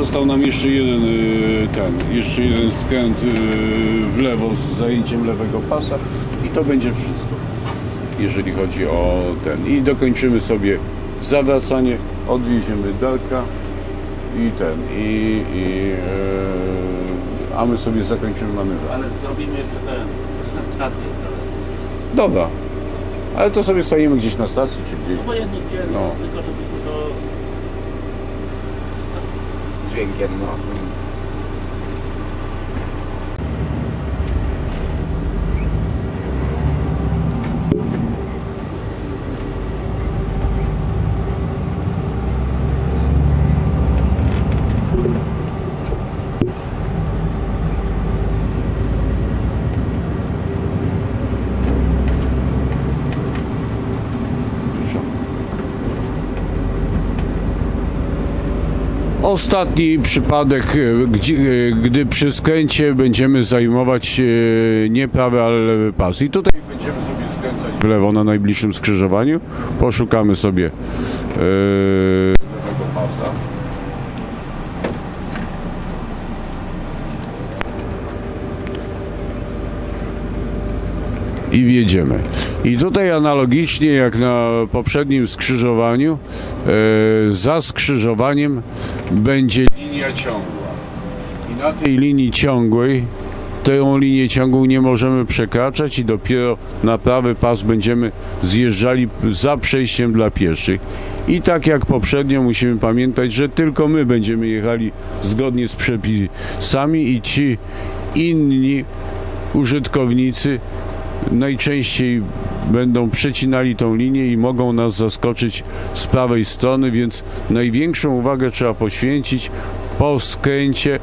Został nam jeszcze jeden y, ten, jeszcze jeden skręt y, w lewo z zajęciem lewego pasa i to będzie wszystko, jeżeli chodzi o ten. I dokończymy sobie zawracanie, odwieziemy Darka i ten, i, i y, a my sobie zakończymy manewr. Ale zrobimy jeszcze tę prezentację. Dobra, ale to sobie stajemy gdzieś na stacji czy gdzieś. Obojętnie gdzie, no. No. tylko żebyśmy to... z dźwiękiem, Ostatni przypadek, e, gdzie, e, gdy przy skręcie będziemy zajmować e, nie prawy, ale lewy pas. I tutaj będziemy sobie skręcać w lewo na najbliższym skrzyżowaniu. Poszukamy sobie e, lewego pasa. I wjedziemy. I tutaj analogicznie jak na poprzednim skrzyżowaniu, e, za skrzyżowaniem będzie linia ciągła. I na tej linii ciągłej, tę linię ciągłą nie możemy przekraczać i dopiero na prawy pas będziemy zjeżdżali za przejściem dla pieszych. I tak jak poprzednio musimy pamiętać, że tylko my będziemy jechali zgodnie z przepisami i ci inni użytkownicy najczęściej będą przecinali tą linię i mogą nas zaskoczyć z prawej strony, więc największą uwagę trzeba poświęcić po skręcie, e,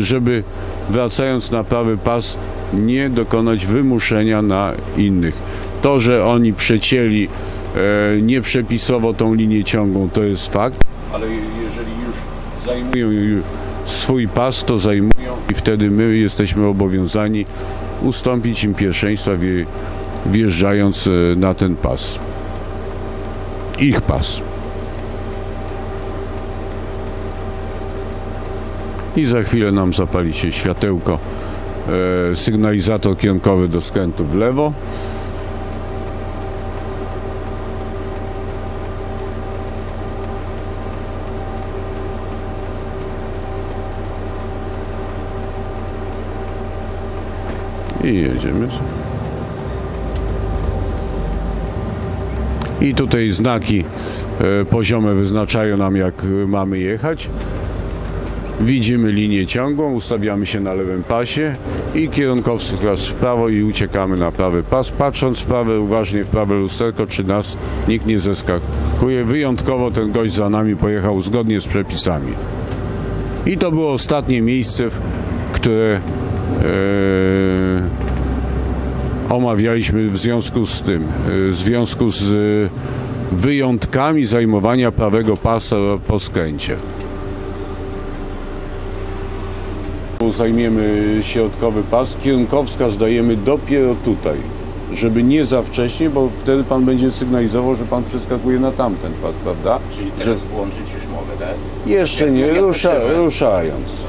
żeby wracając na prawy pas nie dokonać wymuszenia na innych. To, że oni przecięli e, nieprzepisowo tą linię ciągłą, to jest fakt, ale jeżeli już zajmują swój pas, to zajmują i wtedy my jesteśmy obowiązani ustąpić im pierwszeństwa wje- wjeżdżając e, na ten pas. Ich pas. I za chwilę nam zapali się światełko, e, sygnalizator kierunkowy do skrętu w lewo. I jedziemy. I tutaj znaki e, poziome wyznaczają nam jak mamy jechać. Widzimy linię ciągłą, ustawiamy się na lewym pasie i kierunkowskaz w prawo i uciekamy na prawy pas, patrząc w prawe, uważnie w prawe lusterko, czy nas nikt nie zeskakuje. Wyjątkowo ten gość za nami pojechał zgodnie z przepisami. I to było ostatnie miejsce, które omawialiśmy w związku z tym, e, w związku z e, wyjątkami zajmowania prawego pasa po skręcie. Zajmiemy środkowy pas, kierunkowskaz dajemy dopiero tutaj, żeby nie za wcześnie, bo wtedy pan będzie sygnalizował, że pan przeskakuje na tamten pas, prawda? Czyli teraz włączyć już mogę, tak? Jeszcze nie, rusza, ruszając.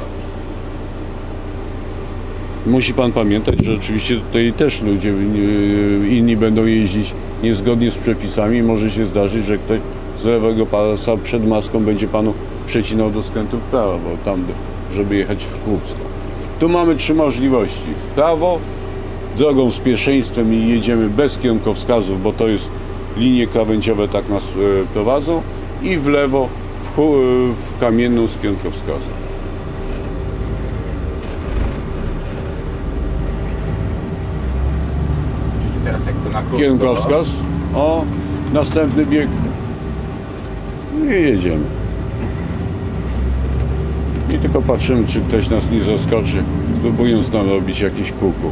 Musi pan pamiętać, że oczywiście tutaj też ludzie e, inni będą jeździć niezgodnie z przepisami. Może się zdarzyć, że ktoś z lewego pasa przed maską będzie panu przecinał do skrętu w prawo, bo tam, żeby jechać w Kłubsko. Tu mamy trzy możliwości. W prawo, drogą z pierwszeństwem i jedziemy bez kierunkowskazów, bo to jest linie krawędziowe tak nas e, prowadzą i w lewo w, e, w kamienną z kierunkowskazem. Teraz jakby na krótko. Kierunkowskaz. O, następny bieg. I jedziemy. I tylko patrzymy, czy ktoś nas nie zaskoczy, próbując nam robić jakieś kuku.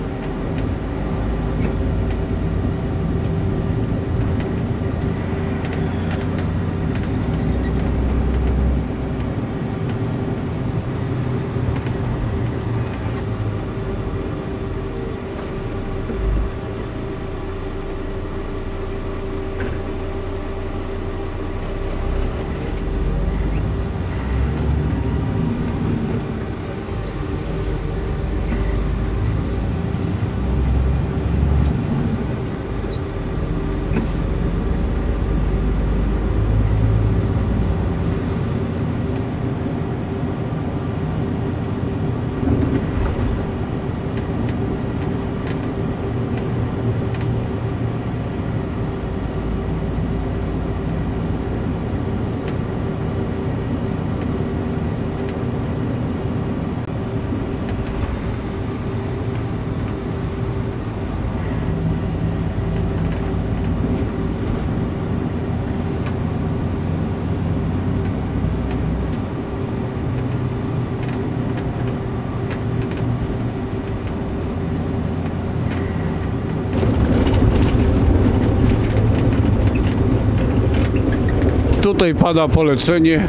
Tutaj pada polecenie.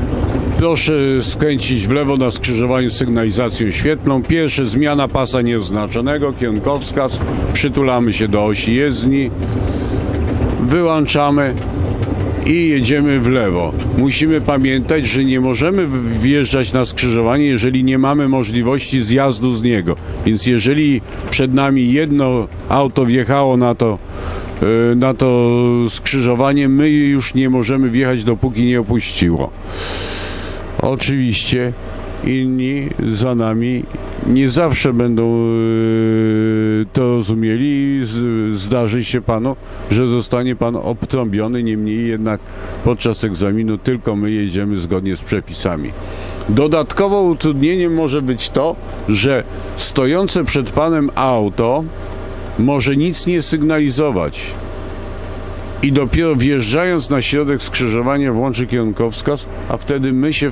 Proszę skręcić w lewo na skrzyżowaniu z sygnalizacją świetlną. Pierwsze zmiana pasa nieoznaczonego, kierunkowskaz. Przytulamy się do osi jezdni. Wyłączamy i jedziemy w lewo. Musimy pamiętać, że nie możemy wjeżdżać na skrzyżowanie, jeżeli nie mamy możliwości zjazdu z niego. Więc jeżeli przed nami jedno auto wjechało na to, na to skrzyżowanie, my już nie możemy wjechać, dopóki nie opuściło. Oczywiście inni za nami nie zawsze będą e, to rozumieli i zdarzy się panu, że zostanie pan obtrąbiony, niemniej jednak podczas egzaminu tylko my jedziemy zgodnie z przepisami. Dodatkowo utrudnieniem może być to, że stojące przed panem auto może nic nie sygnalizować i dopiero wjeżdżając na środek skrzyżowania włączy kierunkowskaz, a wtedy my się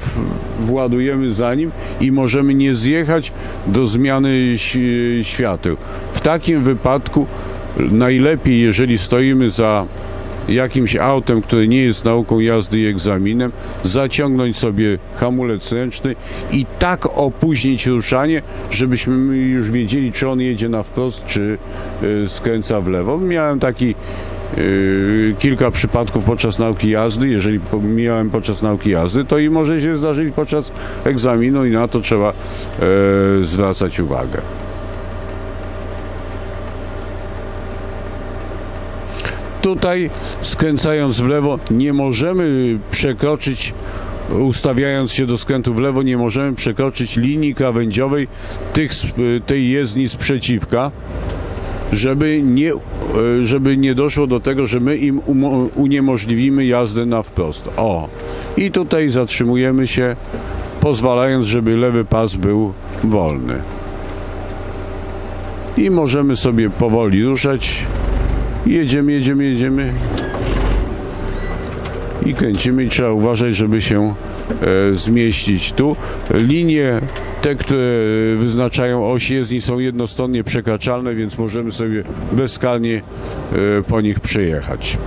władujemy za nim i możemy nie zjechać do zmiany świateł. W takim wypadku najlepiej, jeżeli stoimy za jakimś autem, które nie jest nauką jazdy i egzaminem, zaciągnąć sobie hamulec ręczny i tak opóźnić ruszanie, żebyśmy my już wiedzieli, czy on jedzie na wprost, czy y, skręca w lewo. Miałem taki Yy, kilka przypadków podczas nauki jazdy. Jeżeli miałem podczas nauki jazdy, to i może się zdarzyć podczas egzaminu i na to trzeba e, zwracać uwagę. Tutaj skręcając w lewo nie możemy przekroczyć ustawiając się do skrętu w lewo nie możemy przekroczyć linii krawędziowej tych, tej jezdni sprzeciwka żeby nie, e, żeby nie doszło do tego, że my im uniemożliwimy jazdę na wprost. O, i tutaj zatrzymujemy się, pozwalając, żeby lewy pas był wolny. I możemy sobie powoli ruszać. Jedziemy, jedziemy, jedziemy. I kręcimy i trzeba uważać, żeby się e, zmieścić tu. Linie te, które wyznaczają oś jezdni są jednostronnie przekraczalne, więc możemy sobie bezkarnie e, po nich przejechać.